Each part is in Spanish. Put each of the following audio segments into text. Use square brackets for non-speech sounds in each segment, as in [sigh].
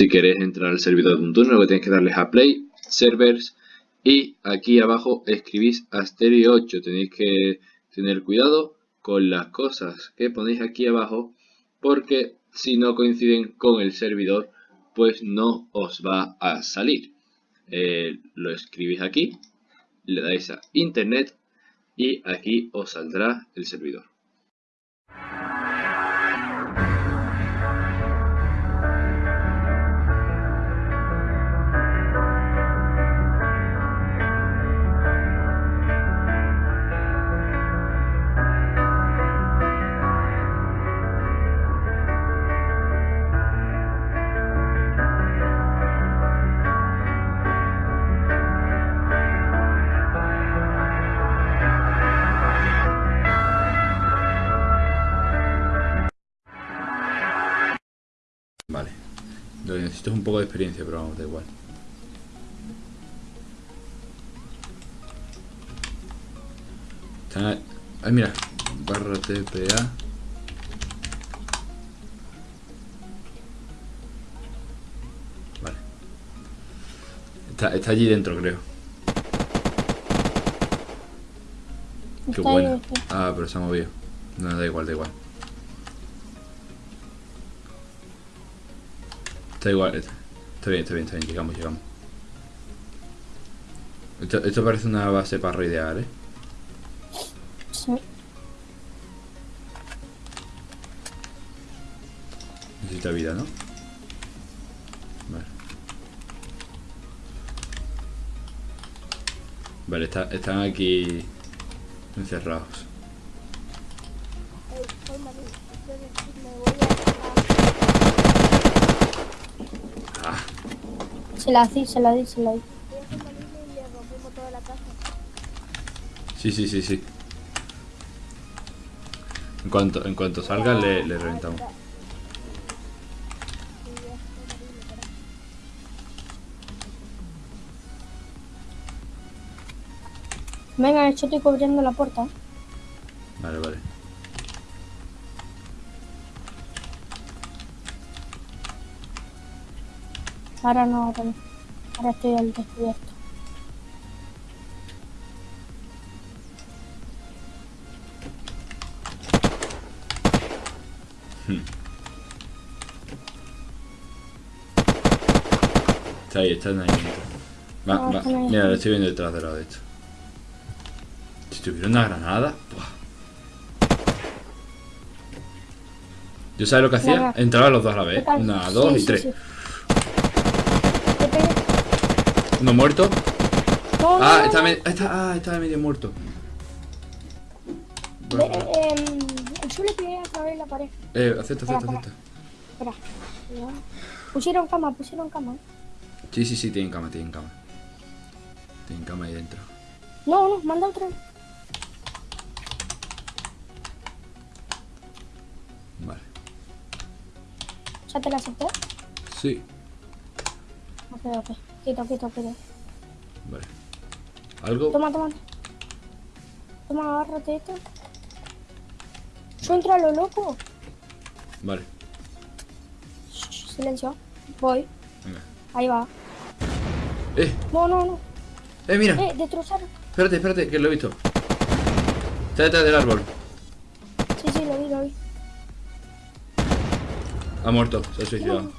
Si queréis entrar al servidor de un turno, lo que tenéis que darles a Play, Servers y aquí abajo escribís Asterio 8. Tenéis que tener cuidado con las cosas que ponéis aquí abajo porque si no coinciden con el servidor pues no os va a salir. Eh, lo escribís aquí, le dais a internet y aquí os saldrá el servidor. Esto es un poco de experiencia, pero vamos, da igual. Ay, mira. Barra TPA. Vale. Está, está allí dentro, creo. Qué bueno. Ah, pero se ha movido. No, da igual, da igual. Está igual, está, bien, está bien, está bien, llegamos, llegamos. Esto, parece una base para raidear, ¿eh? Sí. Necesita vida, ¿no? Vale. Vale, están aquí encerrados. Se la di, se la di, se la di. Sí, sí, sí, sí. En cuanto, en cuanto salga le, le reventamos. Venga, yo estoy cubriendo la puerta. Vale, vale. Ahora no, ahora no. Ahora estoy al descubierto. Está ahí, está ahí. Va, va. Mira, lo estoy viendo detrás de lado de esto. Si tuviera una granada. Yo sabes lo que hacía, entraba los dos a la vez. Una, dos y tres. Uno muerto. ah, está, está, ah, está medio muerto. Eh, em, el suelo que a través de la pared. Eh, acepta, acepta, acepta. Espera. Pusieron cama, pusieron cama. Sí, sí, sí, tienen cama, tienen cama. Tienen cama ahí dentro. No, no, manda otra. Vale. ¿Ya te la acepté? Sí. Ok, ok. Quito, quito, quito. Vale. ¿Algo? Toma, toma. Toma, agárrate esto. Yo entro a lo loco. Vale. silencio. Voy. Venga. Ahí va. Eh. No, no, no. Eh, mira. Eh, destrozar. Espérate, espérate, que lo he visto. Está detrás del árbol. Sí, sí, lo vi, lo vi. Ha muerto, se ha suicidado.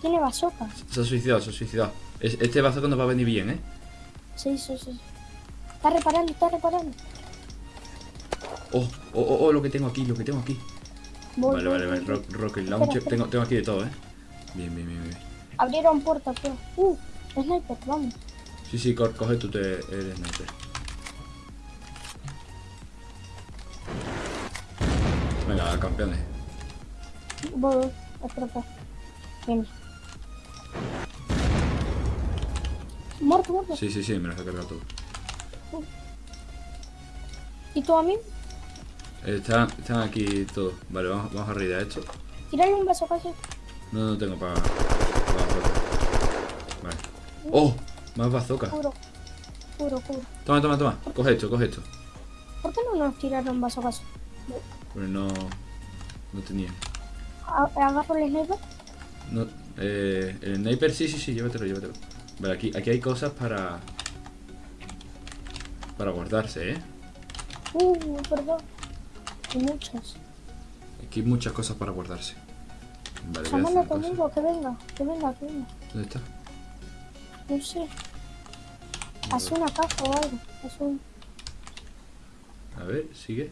Tiene bazooka. Se ha suicidado, se ha suicidado. Este bazooka nos va a venir bien, ¿eh? Sí, sí, sí. Está reparando, está reparando. Oh, oh, oh, oh, lo que tengo aquí, lo que tengo aquí. vale, vale, vale, Rocket Launcher. Tengo, tengo aquí de todo, ¿eh? Bien, bien, bien, bien. Abrieron puertas, tío. Uh, sniper, vamos. Sí, sí, coge tú te, el sniper. Venga, campeones. Voy, espera, Bien. Muerto, muerto. Sí, sí, sí, me lo he cargado todo. ¿Y tú a mí? Están, están aquí todos. Vale, vamos, vamos a reír a esto. Tírale un beso casi. No, no tengo para... vale. ¡Oh! Más bazooka. Puro, puro. Toma, toma, toma. Coge esto, coge esto. ¿Por qué no nos tiraron bazookas? Pues no... No tenía. ¿Agarro el sniper? No, Eh, el sniper, sí, sí, sí, llévatelo, llévatelo. Vale, aquí, aquí hay cosas para... Para guardarse, ¿eh? Uh, perdón. Hay muchas. Aquí hay muchas cosas para guardarse. Vale, Llámalo conmigo, que venga, que venga, que venga. ¿Dónde está? No sé. Hace una caja o algo. Un... A ver, sigue.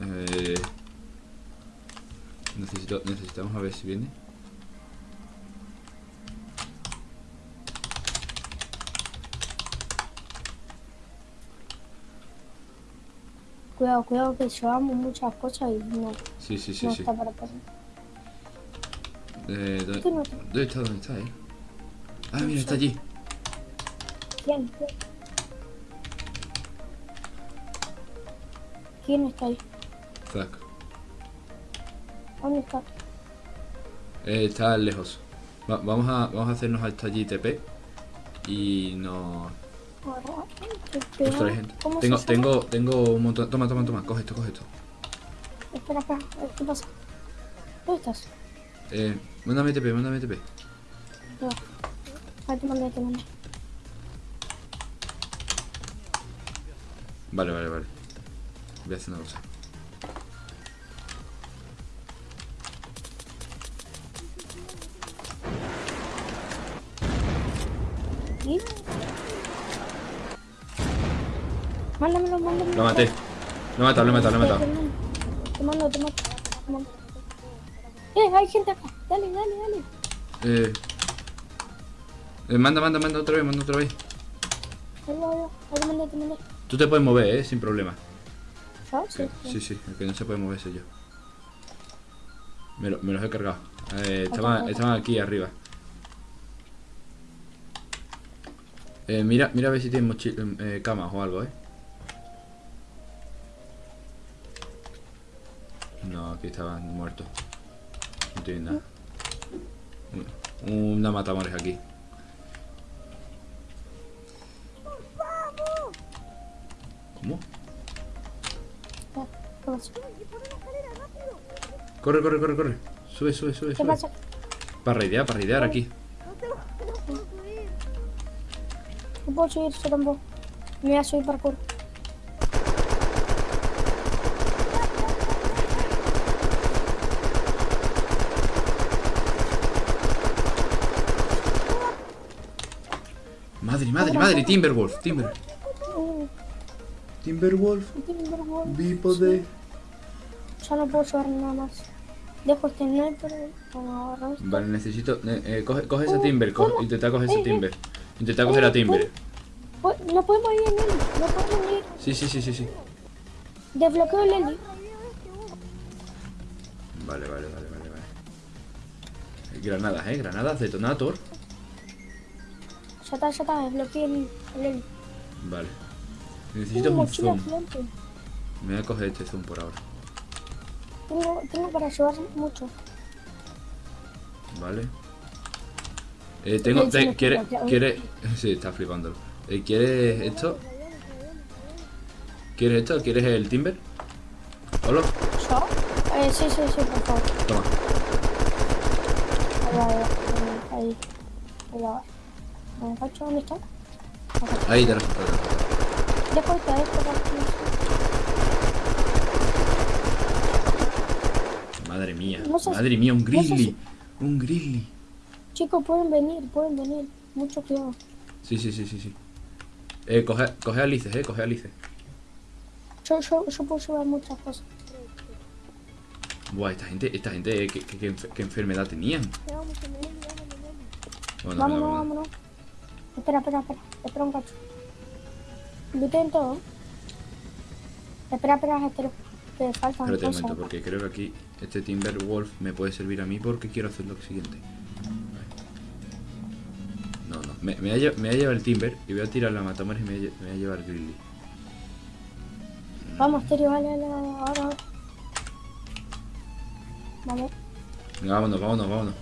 Eh, necesito, necesitamos a ver si viene. Cuidado, cuidado, que llevamos muchas cosas y no, Sí, sí, sí, no sí. está para pasar. Eh, ¿dónde, no- dónde está? ¿Dónde está, eh? Ah, mira, está allí. ¿Quién? ¿Quién? ¿Quién está ahí? Zack. ¿Dónde está? Eh, está lejos. Va- vamos, a, vamos a hacernos hasta allí TP. Y no... Ahora, ¿qué- qué- Ostras, gente. ¿Cómo Tengo, tengo, tengo un montón... Toma, toma, toma. Coge esto, coge esto. Espera, espera, ¿qué pasa? ¿Dónde estás? Eh, mándame TP, mándame TP. No. Ahí te mandé, te mandé. Vale, vale, vale. Voy a hacer una cosa. Mándamelo, mándamelo. Lo maté. Lo he matado, lo he matado, lo he matado. Te mando, te mando. Eh, hay gente acá. Dale, dale, dale. Eh, eh, manda, manda, manda otra vez, manda otra vez. Ahí va, ahí va. Ahí te mandé, te mandé. Tú te puedes mover, eh, sin problema. Sí, sí, sí, el que no se puede mover soy yo. Me, lo- me los he cargado. Eh, estaban, estaban aquí arriba. Eh, mira, mira a ver si tienen eh, camas o algo, eh. No, aquí estaban muertos. No tienen nada. Un- Una matamores aquí. ¿Cómo? ¿Qué pasa? Corre, corre, corre, corre. Sube, sube, sube, ¿Qué sube. Para raidear, para raidear aquí. No puedo subir, yo tampoco. Me voy a subir parkour. Madre, madre, Timberwolf, Timber. Uh, Timberwolf, Timberwolf. de... Ya no puedo llevar nada más. Dejo este sniper. Esto. Vale, necesito... eh, eh, coge, coge ese Oh, Timber, co- ¿cómo? intenta coger Eh, ese eh. Timber. Intenta coger a Timber. No podemos ir en él. No podemos ir. Sí, sí, sí, sí, sí. Desbloqueo el Eli. Vale, vale, vale, vale, vale. Granadas, eh, granadas, detonator. Ya está, ya está. Desbloqueé el, el. Vale. Necesito un zoom. gigante. Me voy a coger este zoom por ahora. Tengo, tengo para llevar mucho. Vale. Eh, tengo... Te- me ¿Quiere...? [laughs] Sí, está flipándolo. Eh, ¿Quieres esto? ¿Quieres esto? ¿Quieres el Timber? ¿Hola? ¿Yo? Eh, sí, sí, sí, por favor. Toma. Ahí ahí. Ahí. Ahí va. ¿Me cacho dónde está? Ahí te lo Dejo esta, dejo esta. Madre mía, No madre mía, un grizzly. Un grizzly. Chicos, pueden venir, pueden venir. Mucho cuidado. Sí, sí, sí, sí, sí. Eh, coge, coge alices, eh, coge alices. Yo, yo, yo puedo llevar muchas cosas. Buah, esta gente, esta gente, eh, ¿qué, qué, qué enfer- qué enfermedad tenían? Bueno, vámonos, venga. vámonos. Espera, espera, espera. Espera un cacho. Luten todo. Espera, espera, espera. Que faltan Espérate un momento, porque creo que aquí este Timberwolf me puede servir a mí porque quiero hacer lo siguiente. No, no, me, me, voy a, lle- me voy a llevar el Timber y voy a tirar la matamores y me voy a, lle- me voy a llevar el Grizzly. Vamos, Terio, vale, vale, vale, ahora. Vale. Venga, vámonos, vámonos, vámonos.